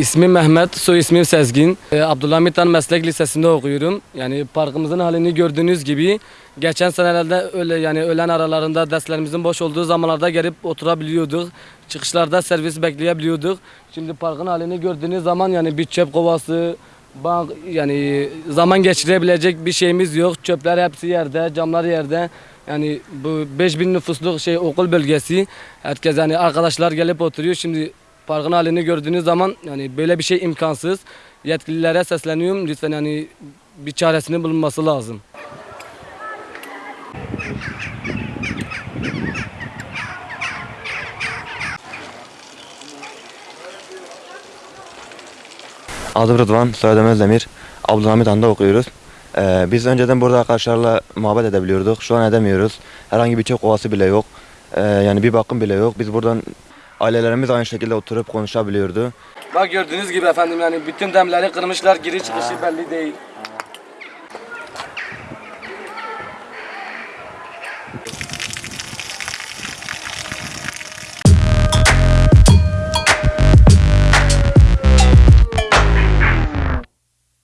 İsmim Mehmet, soy ismim Sezgin. Ee, Abdülhamit Han Meslek Lisesi'nde okuyorum. Yani parkımızın halini gördüğünüz gibi geçen senelerde öyle yani öğlen aralarında derslerimizin boş olduğu zamanlarda gelip oturabiliyorduk. Çıkışlarda servis bekleyebiliyorduk. Şimdi parkın halini gördüğünüz zaman yani bir çöp kovası, bank yani zaman geçirebilecek bir şeyimiz yok. Çöpler hepsi yerde, camlar yerde. Yani bu 5000 nüfusluk şey okul bölgesi. Herkes yani arkadaşlar gelip oturuyor. Şimdi parkın halini gördüğünüz zaman yani böyle bir şey imkansız. Yetkililere sesleniyorum. Lütfen yani bir çaresinin bulunması lazım. Adım Rıdvan, soyadım Özdemir. Abdülhamit Han'da okuyoruz. Ee, biz önceden burada arkadaşlarla muhabbet edebiliyorduk. Şu an edemiyoruz. Herhangi bir çöp kovası bile yok. Ee, yani bir bakım bile yok. Biz buradan ailelerimiz aynı şekilde oturup konuşabiliyordu. Bak gördüğünüz gibi efendim yani bütün demleri kırmışlar. Giriş çıkışı belli değil.